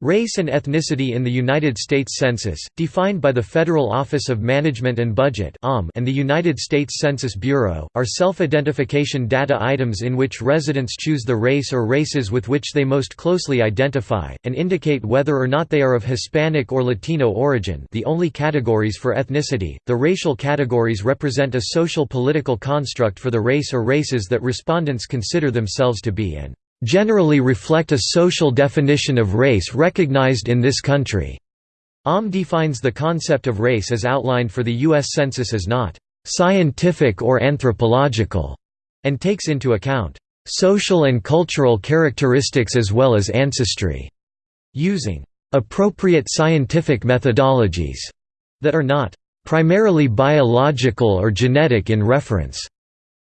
Race and ethnicity in the United States Census, defined by the Federal Office of Management and Budget and the United States Census Bureau, are self-identification data items in which residents choose the race or races with which they most closely identify, and indicate whether or not they are of Hispanic or Latino origin the only categories for ethnicity. The racial categories represent a social political construct for the race or races that respondents consider themselves to be and generally reflect a social definition of race recognized in this country. OM defines the concept of race as outlined for the U.S. Census as not scientific or anthropological, and takes into account social and cultural characteristics as well as ancestry, using appropriate scientific methodologies that are not primarily biological or genetic in reference.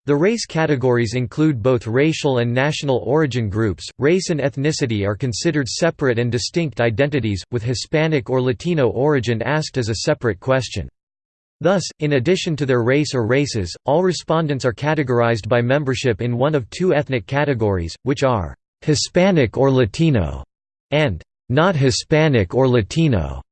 The race categories include both racial and national origin groups. Race and ethnicity are considered separate and distinct identities, with Hispanic or Latino origin asked as a separate question. Thus, in addition to their race or races, all respondents are categorized by membership in one of two ethnic categories, which are Hispanic or Latino and not Hispanic or Latino.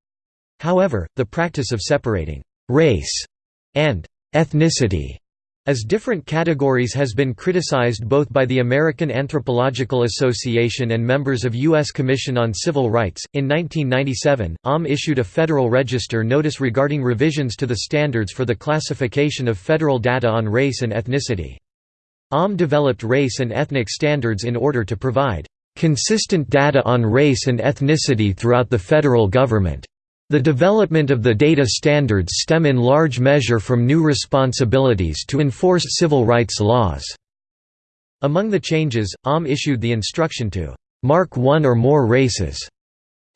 However, the practice of separating race and ethnicity as different categories has been criticized both by the American Anthropological Association and members of U.S. Commission on Civil Rights. In 1997, OM issued a Federal Register notice regarding revisions to the standards for the classification of federal data on race and ethnicity. OM developed race and ethnic standards in order to provide consistent data on race and ethnicity throughout the federal government. The development of the data standards stem in large measure from new responsibilities to enforce civil rights laws. Among the changes, OM issued the instruction to mark one or more races.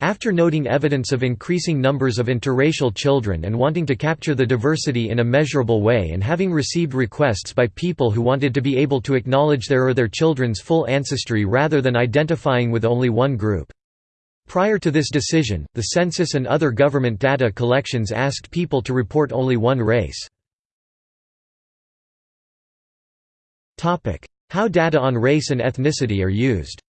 After noting evidence of increasing numbers of interracial children and wanting to capture the diversity in a measurable way and having received requests by people who wanted to be able to acknowledge their or their children's full ancestry rather than identifying with only one group. Prior to this decision, the census and other government data collections asked people to report only one race. How data on race and ethnicity are used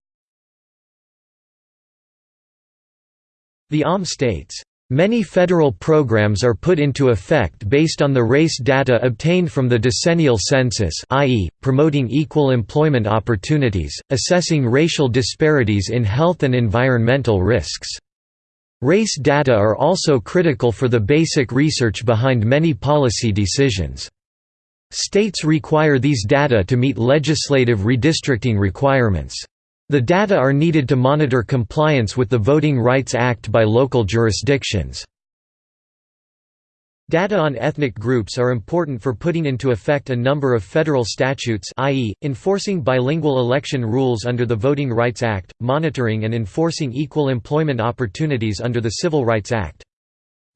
The OM states, Many federal programs are put into effect based on the race data obtained from the decennial census i.e., promoting equal employment opportunities, assessing racial disparities in health and environmental risks. Race data are also critical for the basic research behind many policy decisions. States require these data to meet legislative redistricting requirements. The data are needed to monitor compliance with the Voting Rights Act by local jurisdictions. Data on ethnic groups are important for putting into effect a number of federal statutes i.e., enforcing bilingual election rules under the Voting Rights Act, monitoring and enforcing equal employment opportunities under the Civil Rights Act.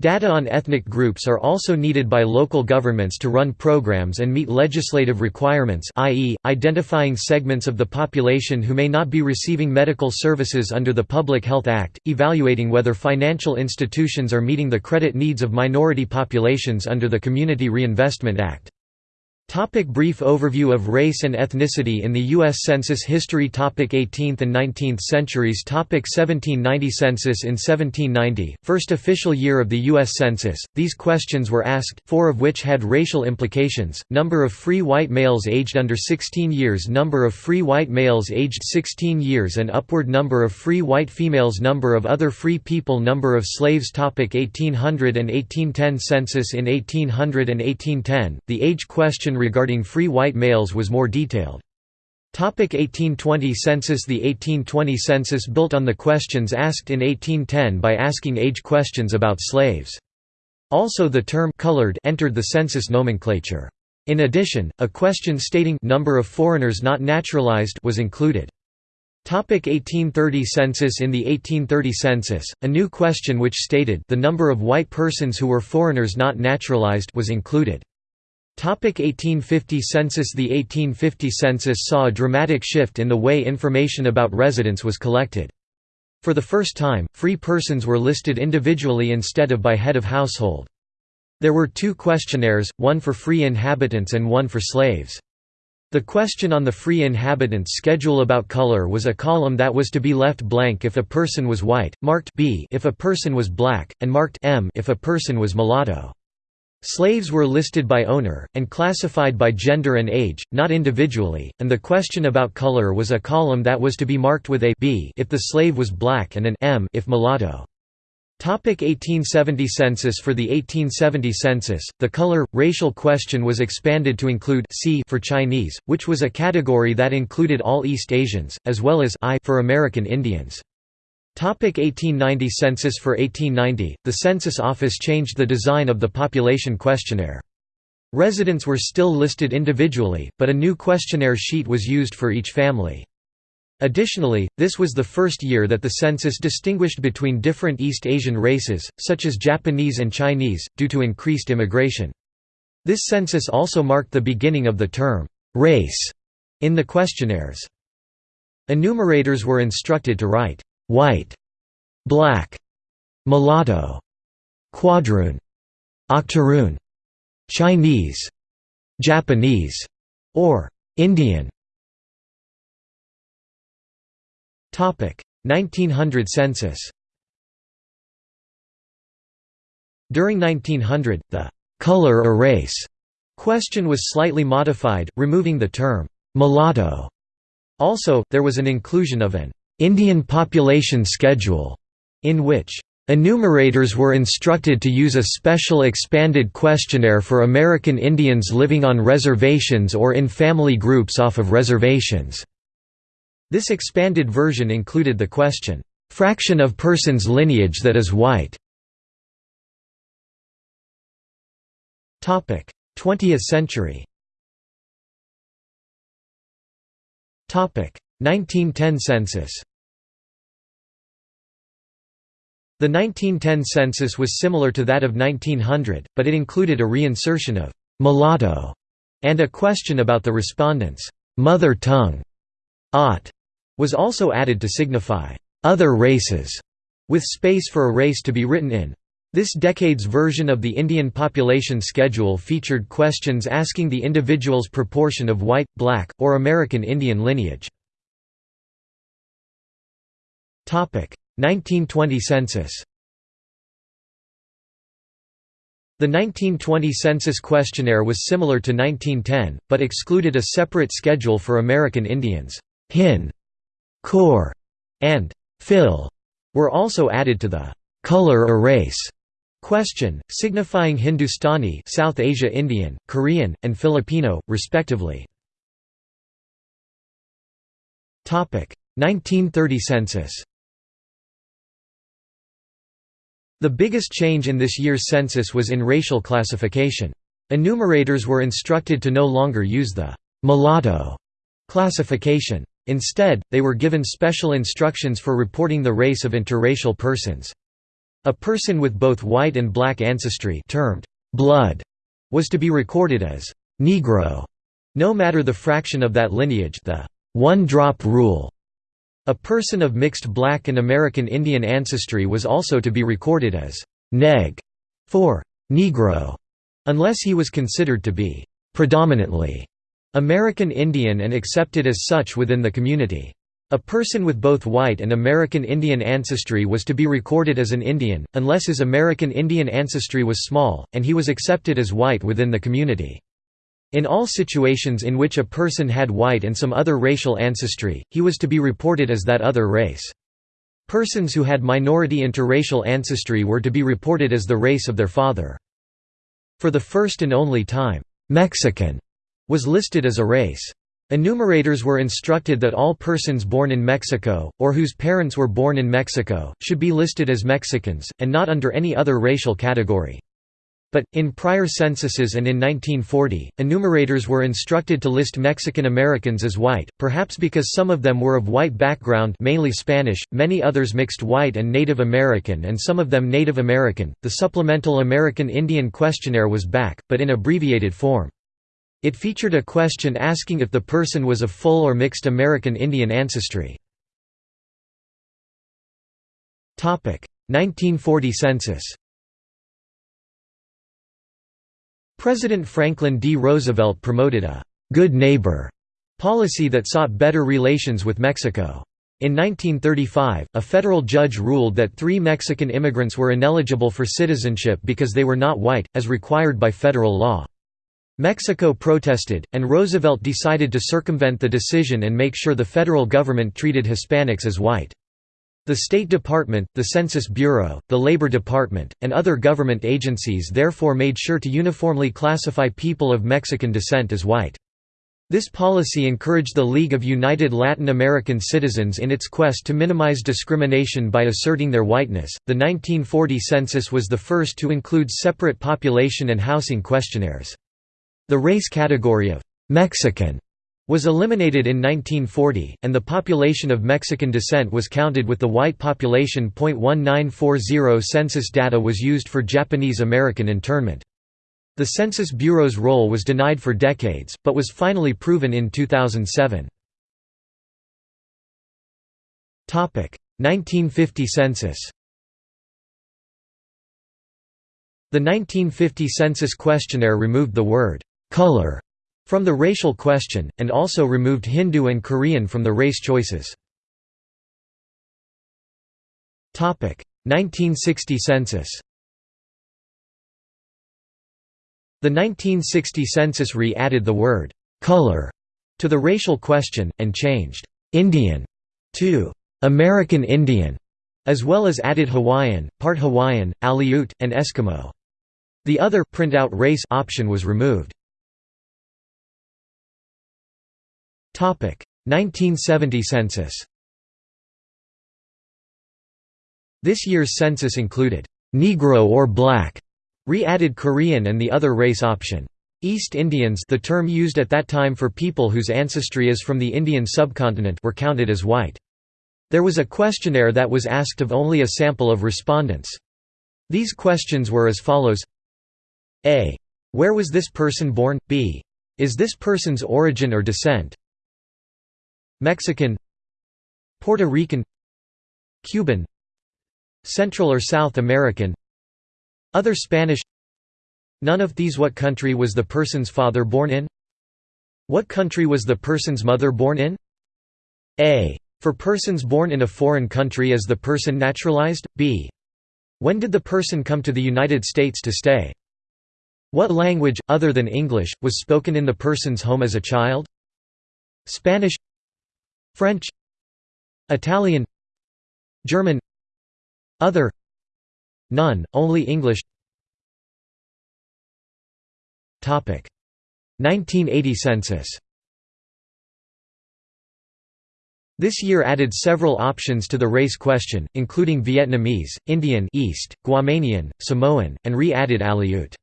Data on ethnic groups are also needed by local governments to run programs and meet legislative requirements i.e., identifying segments of the population who may not be receiving medical services under the Public Health Act, evaluating whether financial institutions are meeting the credit needs of minority populations under the Community Reinvestment Act. Topic brief overview of race and ethnicity in the U.S. Census history topic 18th and 19th centuries topic 1790 Census in 1790, first official year of the U.S. Census, these questions were asked, four of which had racial implications, number of free white males aged under 16 years number of free white males aged 16 years and upward number of free white females number of other free people number of slaves topic 1800 and 1810 Census in 1800 and 1810, the age question regarding free white males was more detailed. 1820 Census The 1820 census built on the questions asked in 1810 by asking age questions about slaves. Also the term «colored» entered the census nomenclature. In addition, a question stating number of foreigners not naturalized was included. 1830 Census In the 1830 census, a new question which stated the number of white persons who were foreigners not naturalized was included. 1850 census The 1850 census saw a dramatic shift in the way information about residents was collected. For the first time, free persons were listed individually instead of by head of household. There were two questionnaires, one for free inhabitants and one for slaves. The question on the free inhabitants schedule about color was a column that was to be left blank if a person was white, marked B if a person was black, and marked M if a person was mulatto. Slaves were listed by owner, and classified by gender and age, not individually, and the question about color was a column that was to be marked with a B if the slave was black and an M if mulatto. Topic 1870 Census For the 1870 census, the color, racial question was expanded to include C for Chinese, which was a category that included all East Asians, as well as I for American Indians. Topic 1890 Census For 1890, the Census Office changed the design of the population questionnaire. Residents were still listed individually, but a new questionnaire sheet was used for each family. Additionally, this was the first year that the census distinguished between different East Asian races, such as Japanese and Chinese, due to increased immigration. This census also marked the beginning of the term, race, in the questionnaires. Enumerators were instructed to write, white, black, mulatto, quadroon, octoroon, Chinese, Japanese, or Indian. 1900 census During 1900, the «color erase» question was slightly modified, removing the term «mulatto». Also, there was an inclusion of an «Indian population schedule» in which Enumerators were instructed to use a special expanded questionnaire for American Indians living on reservations or in family groups off of reservations. This expanded version included the question, "'Fraction of person's lineage that is white' 20th century 1910 census The 1910 census was similar to that of 1900, but it included a reinsertion of «mulatto» and a question about the respondents' «mother tongue» Ot was also added to signify other races, with space for a race to be written in. This decade's version of the Indian population schedule featured questions asking the individual's proportion of white, black, or American Indian lineage. 1920 census The 1920 census questionnaire was similar to 1910, but excluded a separate schedule for American Indians. Hin, Kor, and Fil were also added to the color erase question, signifying Hindustani South Asia Indian, Korean, and Filipino, respectively. 1930 census The biggest change in this year's census was in racial classification. Enumerators were instructed to no longer use the «mulatto» classification. Instead, they were given special instructions for reporting the race of interracial persons. A person with both white and black ancestry termed blood was to be recorded as Negro, no matter the fraction of that lineage the one-drop rule. A person of mixed black and American Indian ancestry was also to be recorded as neg for Negro, unless he was considered to be predominantly American Indian and accepted as such within the community. A person with both white and American Indian ancestry was to be recorded as an Indian, unless his American Indian ancestry was small, and he was accepted as white within the community. In all situations in which a person had white and some other racial ancestry, he was to be reported as that other race. Persons who had minority interracial ancestry were to be reported as the race of their father. For the first and only time, Mexican was listed as a race. Enumerators were instructed that all persons born in Mexico, or whose parents were born in Mexico, should be listed as Mexicans, and not under any other racial category. But, in prior censuses and in 1940, enumerators were instructed to list Mexican Americans as white, perhaps because some of them were of white background mainly Spanish, many others mixed white and Native American and some of them Native American. The supplemental American Indian questionnaire was back, but in abbreviated form. It featured a question asking if the person was of full or mixed American Indian ancestry. 1940 census President Franklin D. Roosevelt promoted a «good neighbor» policy that sought better relations with Mexico. In 1935, a federal judge ruled that three Mexican immigrants were ineligible for citizenship because they were not white, as required by federal law. Mexico protested, and Roosevelt decided to circumvent the decision and make sure the federal government treated Hispanics as white. The State Department, the Census Bureau, the Labor Department, and other government agencies therefore made sure to uniformly classify people of Mexican descent as white. This policy encouraged the League of United Latin American Citizens in its quest to minimize discrimination by asserting their whiteness. The 1940 census was the first to include separate population and housing questionnaires. The race category of Mexican was eliminated in 1940, and the population of Mexican descent was counted with the white population. 1940 census data was used for Japanese American internment. The Census Bureau's role was denied for decades, but was finally proven in 2007. 1950 census The 1950 census questionnaire removed the word «color» from the racial question, and also removed Hindu and Korean from the race choices. 1960 census The 1960 census re-added the word «color» to the racial question, and changed «Indian» to «American Indian», as well as added Hawaiian, part Hawaiian, Aleut, and Eskimo. The other printout race option was removed. 1970 census This year's census included «Negro or Black» Re-added Korean and the other race option. East Indians the term used at that time for people whose ancestry is from the Indian subcontinent were counted as white. There was a questionnaire that was asked of only a sample of respondents. These questions were as follows A. Where was this person born? B. Is this person's origin or descent? Mexican Puerto Rican Cuban Central or South American other Spanish None of these What country was the person's father born in? What country was the person's mother born in? A. For persons born in a foreign country is the person naturalized? B. When did the person come to the United States to stay? What language, other than English, was spoken in the person's home as a child? Spanish French Italian German Other None, only English. 1980 census. This year added several options to the race question, including Vietnamese, Indian East, Guamanian, Samoan, and re-added Aleut.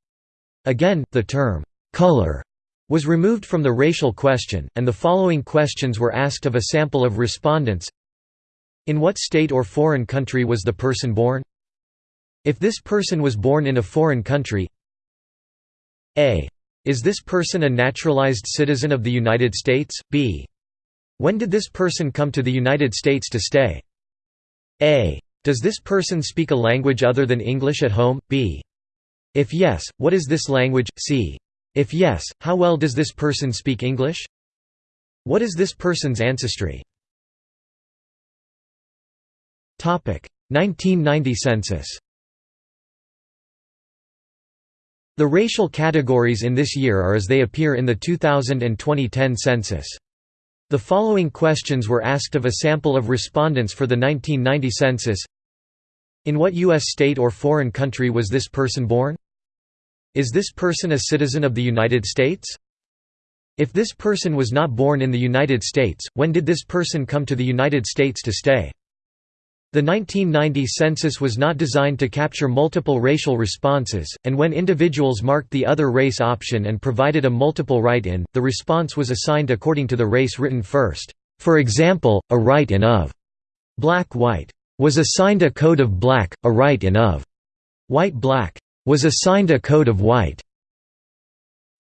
Again, the term, "'color' was removed from the racial question, and the following questions were asked of a sample of respondents In what state or foreign country was the person born? If this person was born in a foreign country a. Is this person a naturalized citizen of the United States? B. When did this person come to the United States to stay? A. Does this person speak a language other than English at home? B. If yes, what is this language? C. If yes, how well does this person speak English? What is this person's ancestry? 1990 census The racial categories in this year are as they appear in the 2000 and 2010 census. The following questions were asked of a sample of respondents for the 1990 census In what U.S. state or foreign country was this person born? Is this person a citizen of the United States? If this person was not born in the United States, when did this person come to the United States to stay? The 1990 census was not designed to capture multiple racial responses, and when individuals marked the other race option and provided a multiple write-in, the response was assigned according to the race written first. For example, a write-in of black-white was assigned a code of black, a write-in of white-black was assigned a code of white.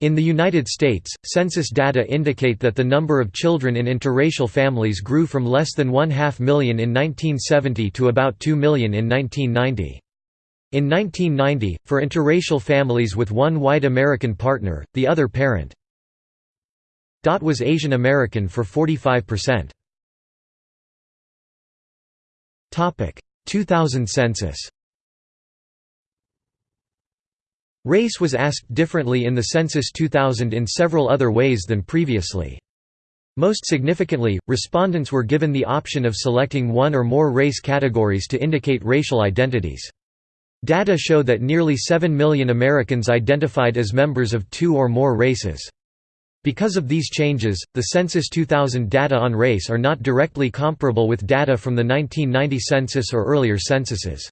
In the United States, census data indicate that the number of children in interracial families grew from less than one-half million in 1970 to about 2 million in 1990. In 1990, for interracial families with one white American partner, the other parent dot was Asian American for 45%. 2000 census Race was asked differently in the Census 2000 in several other ways than previously. Most significantly, respondents were given the option of selecting one or more race categories to indicate racial identities. Data show that nearly 7 million Americans identified as members of two or more races. Because of these changes, the Census 2000 data on race are not directly comparable with data from the 1990 census or earlier censuses.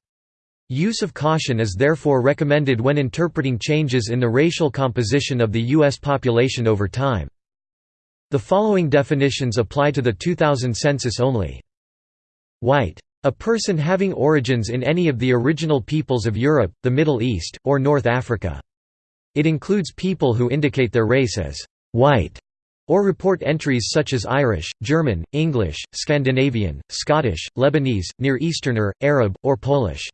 Use of caution is therefore recommended when interpreting changes in the racial composition of the U.S. population over time. The following definitions apply to the 2000 census only. White. A person having origins in any of the original peoples of Europe, the Middle East, or North Africa. It includes people who indicate their race as white or report entries such as Irish, German, English, Scandinavian, Scottish, Lebanese, Near Easterner, Arab, or Polish.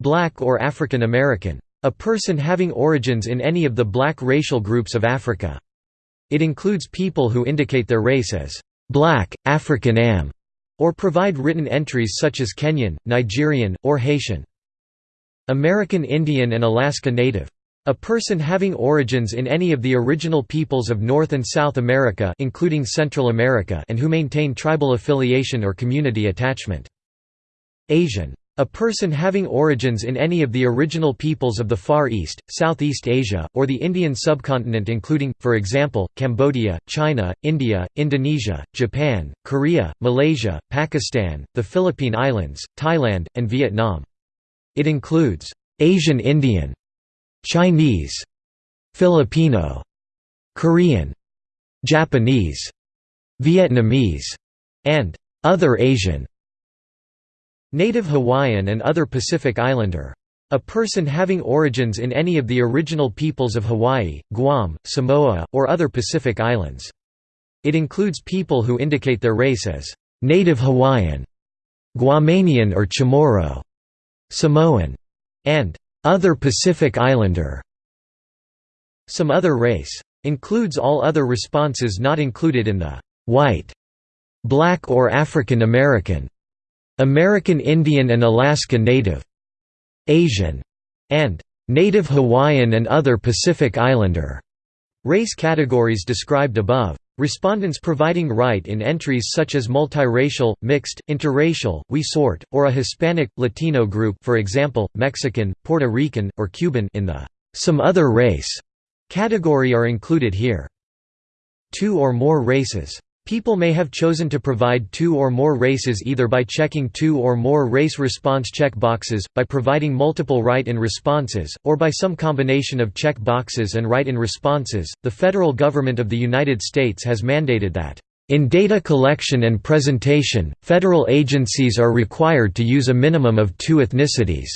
Black or African American. A person having origins in any of the black racial groups of Africa. It includes people who indicate their race as black, African Am, or provide written entries such as Kenyan, Nigerian, or Haitian. American Indian and Alaska Native. A person having origins in any of the original peoples of North and South America including Central America and who maintain tribal affiliation or community attachment. Asian. A person having origins in any of the original peoples of the Far East, Southeast Asia, or the Indian subcontinent including, for example, Cambodia, China, India, Indonesia, Japan, Korea, Malaysia, Pakistan, the Philippine Islands, Thailand, and Vietnam. It includes, "'Asian Indian", Chinese, Filipino, Korean, Japanese, Vietnamese, and "'other Asian' Native Hawaiian and other Pacific Islander. A person having origins in any of the original peoples of Hawaii, Guam, Samoa, or other Pacific Islands. It includes people who indicate their race as Native Hawaiian, Guamanian or Chamorro, Samoan, and other Pacific Islander. Some other race. Includes all other responses not included in the white, black or African American American Indian and Alaska Native, Asian, and Native Hawaiian and other Pacific Islander race categories described above. Respondents providing write in entries such as multiracial, mixed, interracial, Wesort, or a Hispanic, Latino group for example, Mexican, Puerto Rican, or Cuban in the «some other race» category are included here. Two or more races People may have chosen to provide two or more races either by checking two or more race response check boxes, by providing multiple write-in responses, or by some combination of check boxes and write-in responses. The federal government of the United States has mandated that in data collection and presentation, federal agencies are required to use a minimum of two ethnicities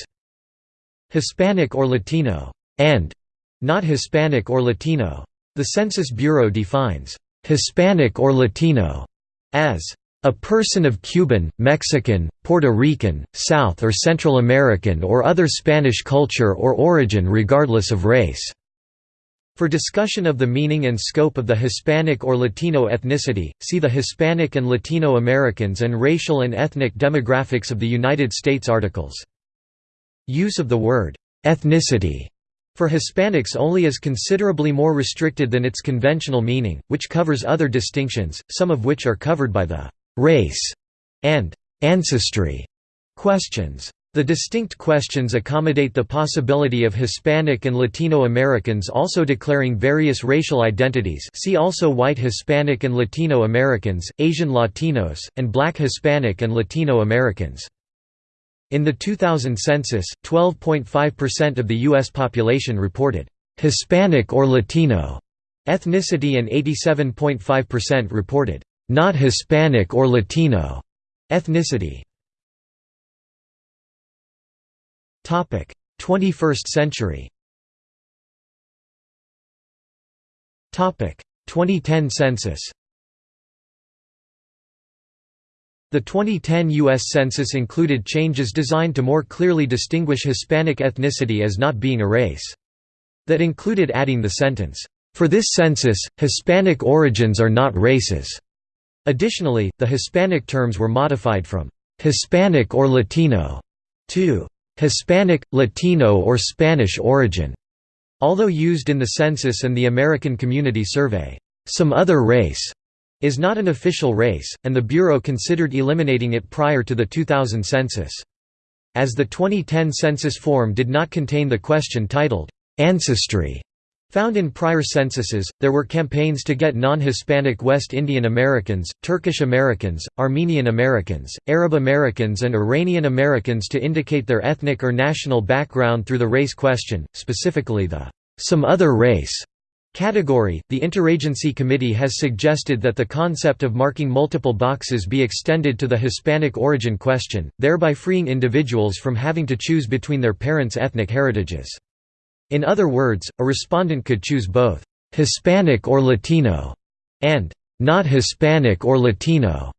Hispanic or Latino, and not Hispanic or Latino. The Census Bureau defines Hispanic or Latino, as a person of Cuban, Mexican, Puerto Rican, South or Central American or other Spanish culture or origin regardless of race." For discussion of the meaning and scope of the Hispanic or Latino ethnicity, see the Hispanic and Latino Americans and Racial and Ethnic Demographics of the United States articles. Use of the word ethnicity for Hispanics only is considerably more restricted than its conventional meaning, which covers other distinctions, some of which are covered by the «race» and «ancestry» questions. The distinct questions accommodate the possibility of Hispanic and Latino Americans also declaring various racial identities see also White Hispanic and Latino Americans, Asian Latinos, and Black Hispanic and Latino Americans. In the 2000 census, 12.5% of the U.S. population reported Hispanic or Latino ethnicity and 87.5% reported not Hispanic or Latino ethnicity. 21st century 2010 census The 2010 U.S. Census included changes designed to more clearly distinguish Hispanic ethnicity as not being a race. That included adding the sentence, For this census, Hispanic origins are not races. Additionally, the Hispanic terms were modified from Hispanic or Latino to Hispanic, Latino or Spanish origin. Although used in the census and the American Community Survey, some other race is not an official race, and the Bureau considered eliminating it prior to the 2000 census. As the 2010 census form did not contain the question titled, "'Ancestry' Found in prior censuses, there were campaigns to get non-Hispanic West Indian Americans, Turkish Americans, Armenian Americans, Arab Americans and Iranian Americans to indicate their ethnic or national background through the race question, specifically the «some other race» category. The Interagency Committee has suggested that the concept of marking multiple boxes be extended to the Hispanic origin question, thereby freeing individuals from having to choose between their parents' ethnic heritages. In other words, a respondent could choose both Hispanic or Latino and not Hispanic or Latino.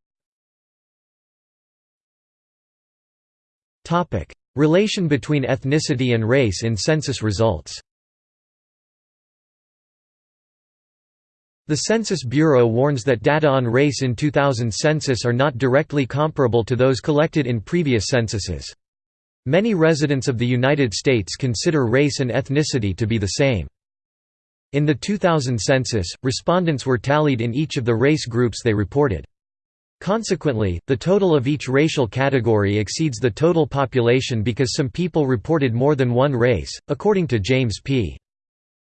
Topic: Relation between ethnicity and race in census results. The Census Bureau warns that data on race in 2000 census are not directly comparable to those collected in previous censuses. Many residents of the United States consider race and ethnicity to be the same. In the 2000 census, respondents were tallied in each of the race groups they reported. Consequently, the total of each racial category exceeds the total population because some people reported more than one race, according to James P.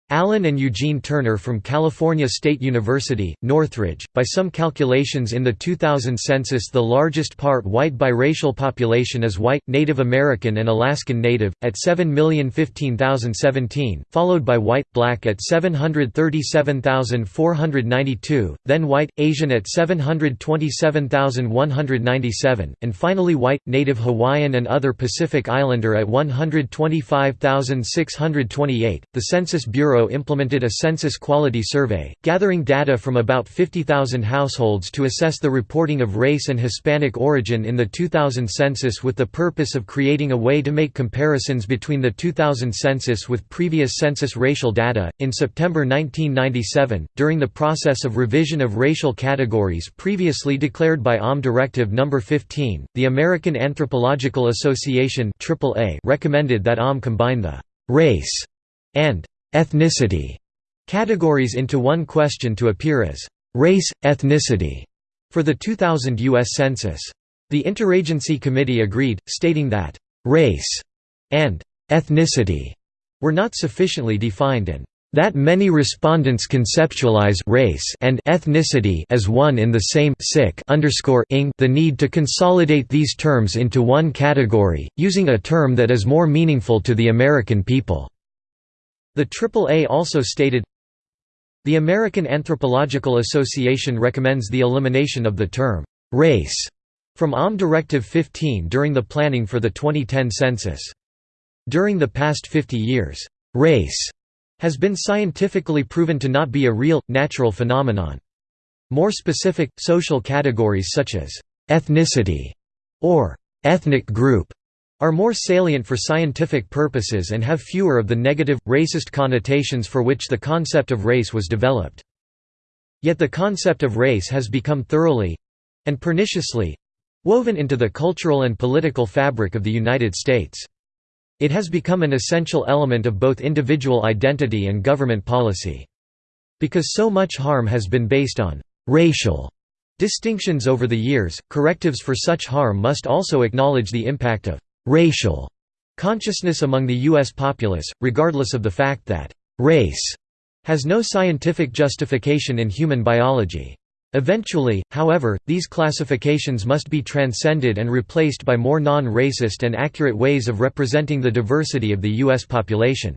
Allen and Eugene Turner from California State University, Northridge. By some calculations in the 2000 census, the largest part white biracial population is white, Native American, and Alaskan Native, at 7,015,017, followed by white, black at 737,492, then white, Asian at 727,197, and finally white, Native Hawaiian, and other Pacific Islander at 125,628. The Census Bureau Bureau implemented a census quality survey, gathering data from about 50,000 households to assess the reporting of race and Hispanic origin in the 2000 census with the purpose of creating a way to make comparisons between the 2000 census with previous census racial data. In September 1997, during the process of revision of racial categories previously declared by OM Directive No. 15, the American Anthropological Association recommended that OM combine the race and ethnicity categories into one question to appear as race, ethnicity for the 2000 U.S. Census. The Interagency Committee agreed, stating that race and ethnicity were not sufficiently defined and that many respondents conceptualize race and ethnicity as one in the same sick ing the need to consolidate these terms into one category, using a term that is more meaningful to the American people. The AAA also stated, The American Anthropological Association recommends the elimination of the term, "'race' from OM Directive 15 during the planning for the 2010 census. During the past 50 years, "'race' has been scientifically proven to not be a real, natural phenomenon. More specific, social categories such as ethnicity or ethnic group are more salient for scientific purposes and have fewer of the negative, racist connotations for which the concept of race was developed. Yet the concept of race has become thoroughly—and perniciously—woven into the cultural and political fabric of the United States. It has become an essential element of both individual identity and government policy. Because so much harm has been based on «racial» distinctions over the years, correctives for such harm must also acknowledge the impact of racial consciousness among the U.S. populace, regardless of the fact that race has no scientific justification in human biology. Eventually, however, these classifications must be transcended and replaced by more non-racist and accurate ways of representing the diversity of the U.S. population.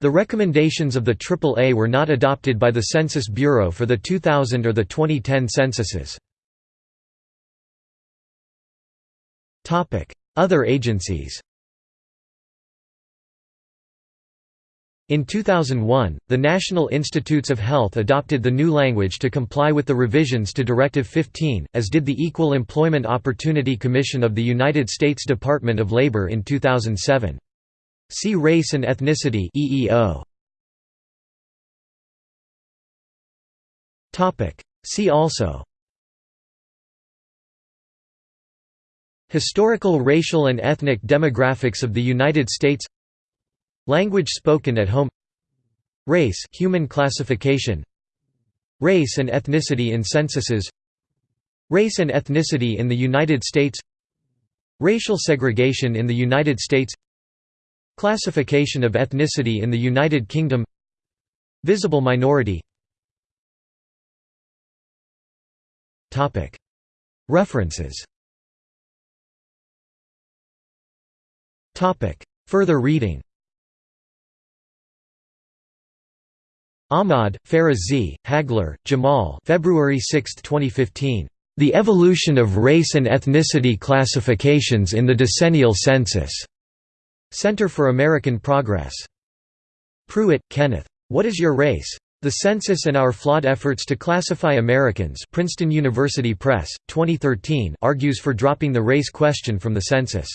The recommendations of the AAA were not adopted by the Census Bureau for the 2000 or the 2010 censuses. Other agencies In 2001, the National Institutes of Health adopted the new language to comply with the revisions to Directive 15, as did the Equal Employment Opportunity Commission of the United States Department of Labor in 2007. See Race and Ethnicity. See also Historical racial and ethnic demographics of the United States. Language spoken at home. Race human classification. Race and ethnicity in censuses. Race and ethnicity in the United States. Racial segregation in the United States. Classification of ethnicity in the United Kingdom. Visible minority. References Further reading Ahmad, Farah Z., Hagler, Jamal February 6, 2015. The Evolution of Race and Ethnicity Classifications in the Decennial Census. Center for American Progress. Prewitt, Kenneth. What is Your Race? The Census and Our Flawed Efforts to Classify Americans Princeton University Press, 2013 argues for dropping the race question from the census.